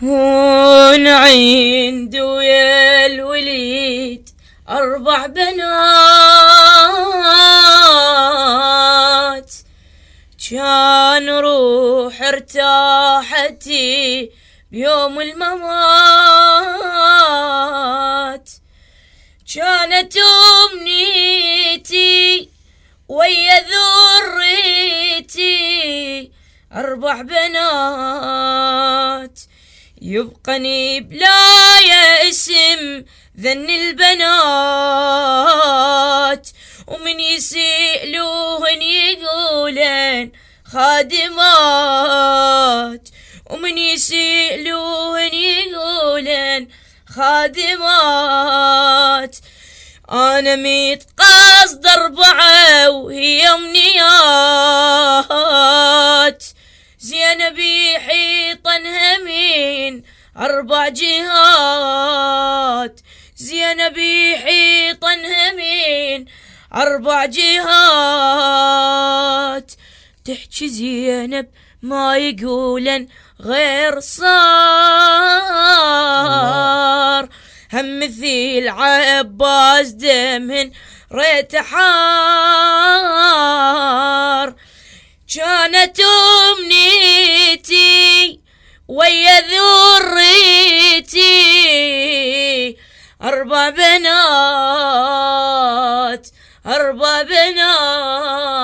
كون عند ويا الوليد أربع بنات. كان روح ارتاحتي بيوم الممات. كانت أمنيتي ويا ذريتي أربع بنات. يبقني بلا اسم ذن البنات ومن يسألوهن يقولن خادمات ومن يسألوهن يقولن خادمات. أنا ميت قصد أربعة وهي أمنيات. زينبي حيطا همين أربع جهات زينبي حيطا همين أربع جهات. تحكي زينب ما يقولن غير صار. هم مثيل عباس دمهن ريت حار. كانت ذو بنات أربع بنات.